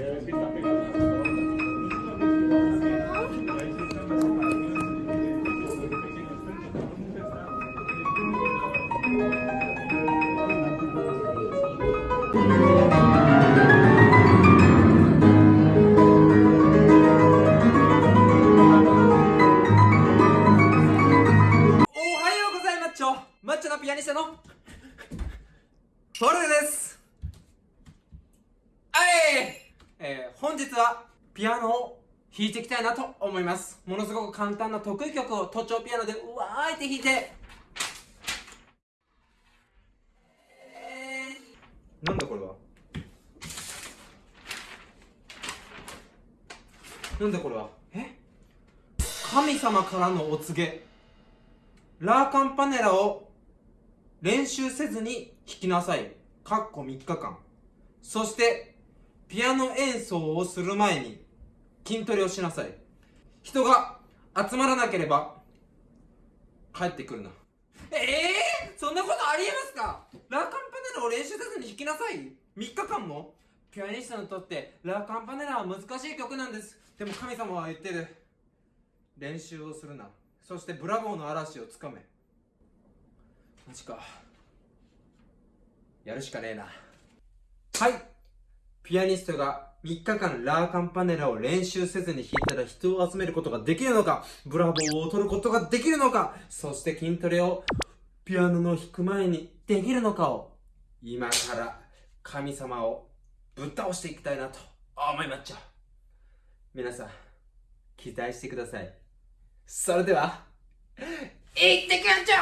おはようピアノを弾いていきたいなと思います。ものすごく簡単な得意曲を都庁ピアノでうわーいって弾いて。なんだこれは？なんだこれは？え？神様からのお告げ。ラーカンパネラを練習せずに弾きなさい。かっこ3日間。そして、ピアノ演奏をする前に筋トレをしなさい。人が集まらなければ帰ってくるな。ええー、そんなことありえますか？ラーカンパネラを練習せずに弾きなさい ?3 日間もピアニストにとってラーカンパネラは難しい曲なんです。でも神様は言ってる。練習をするな。そしてブラボーの嵐をつかめマジかやるしかねえなはいピアニストが3日間ラーカンパネラを練習せずに弾いたら人を集めることができるのかブラボーを踊ることができるのかそして筋トレをピアノの弾く前にできるのかを今から神様をぶっ倒していきたいなと思いまっちゃ皆さん期待してください。それでは、いってくんちゃ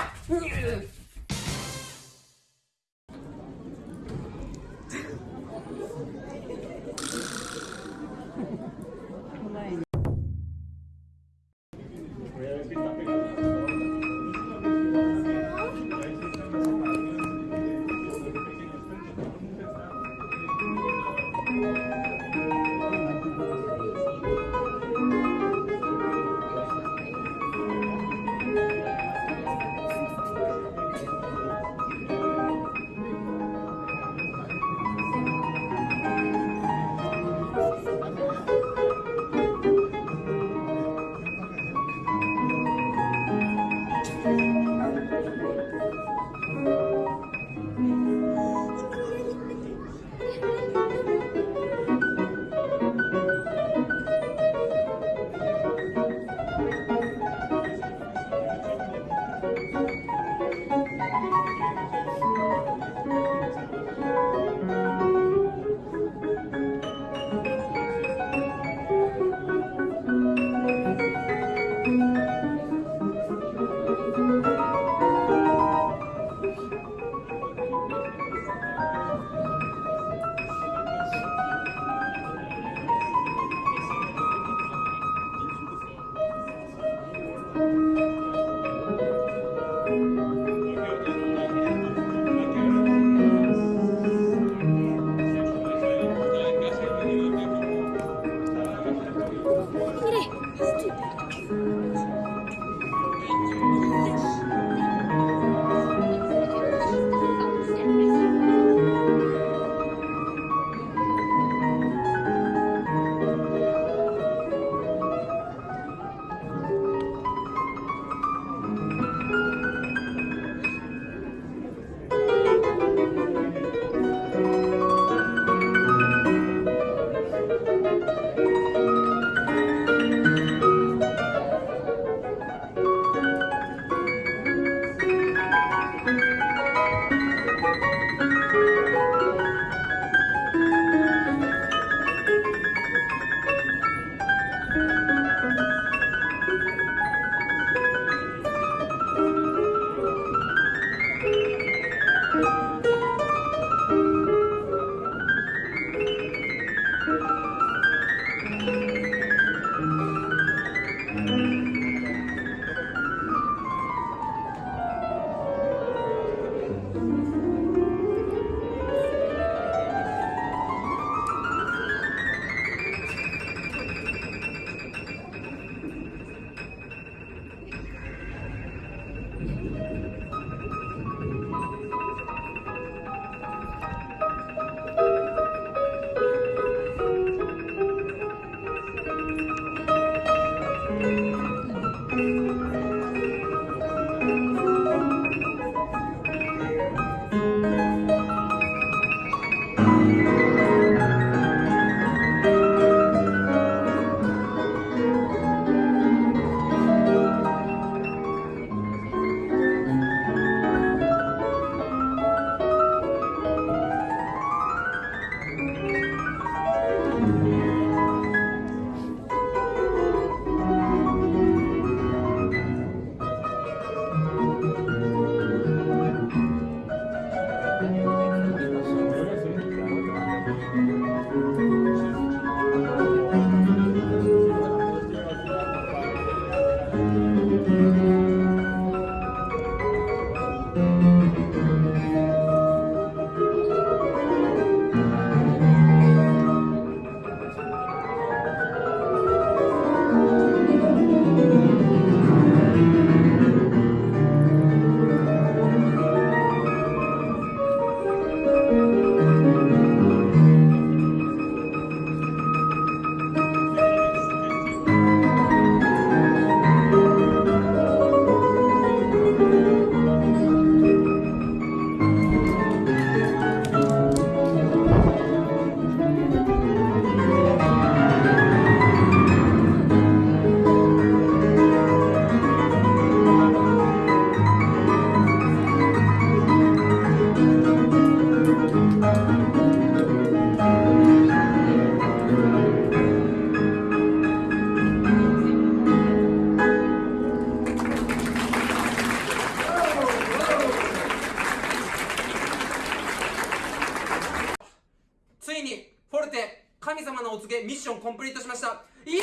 様のお告げミッションコンプリートしました。イエーイ！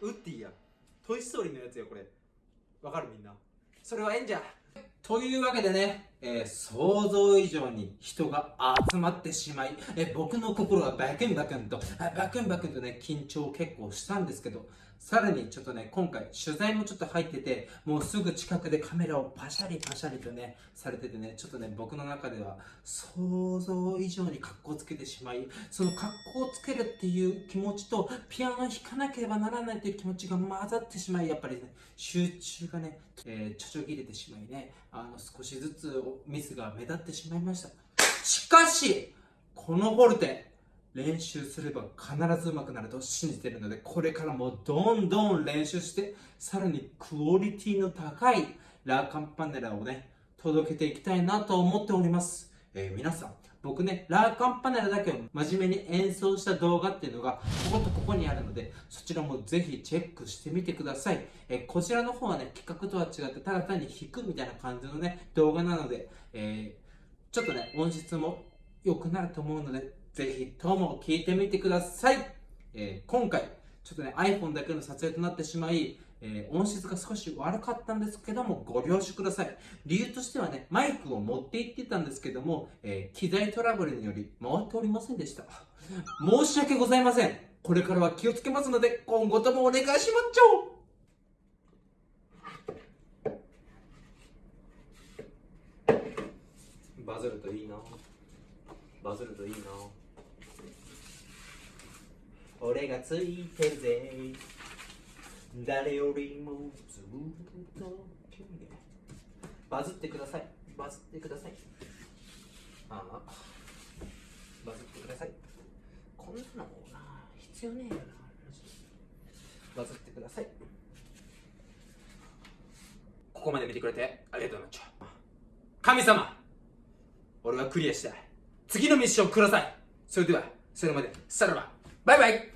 ウッディや。トイ・ストーリーのやつよこれ。わかるみんな。それはええんじゃというわけでね、えー想像以上に人が集まってしまい、えー僕の心はバクンバクンと、バクンバクンとね、緊張結構したんですけど、さらにちょっとね、今回取材もちょっと入ってて、もうすぐ近くでカメラをパシャリパシャリとね、されててね、ちょっとね、僕の中では想像以上に格好つけてしまい、その格好つけるっていう気持ちと、ピアノ弾かなければならないという気持ちが混ざってしまい、やっぱりね、集中がね、えーちょちょ切れてしまいね、あの、少しずつミスが目立ってしまいました。しかし、このフォルテ、練習すれば必ず上手くなると信じてるので、これからもどんどん練習して、さらにクオリティの高いラーカンパネラをね、届けていきたいなと思っております。えー皆さん、僕ね、ラーカンパネラだけを真面目に演奏した動画っていうのが、こことここにあるので、そちらもぜひチェックしてみてください。えーこちらの方はね、企画とは違って、ただ単に弾くみたいな感じのね、動画なので、えーちょっとね、音質も良くなると思うので、ぜひとも聞いてみてください。えー今回、ちょっとね、iPhone だけの撮影となってしまい、えー音質が少し悪かったんですけども、ご了承ください。理由としてはね、マイクを持って行ってたんですけども、えー機材トラブルにより回っておりませんでした。申し訳ございません。これからは気をつけますので、今後ともお願いしまっちゃおバズるといいなバズるといいな俺がついてるぜ。誰よりもずっと君へバズってください。バズってください。ああ。バズってください。こんなのもな必要ねえよな。バズってください。ここまで見てくれてありがとうございました。神様俺はクリアした次のミッションください。それではそれまで。さら。ばバイバイ。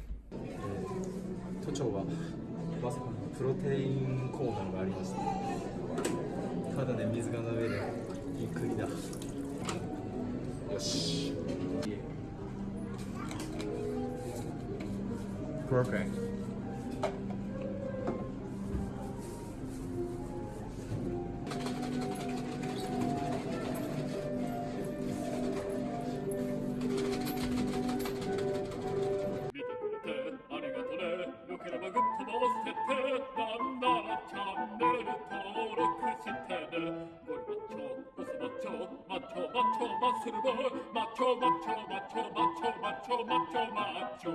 長はまさかのプロテインコーナーがありましたただね水が飲めるいい国だ。よし。Perfect「マッチョマッチョマッスルボーイ」「マッチ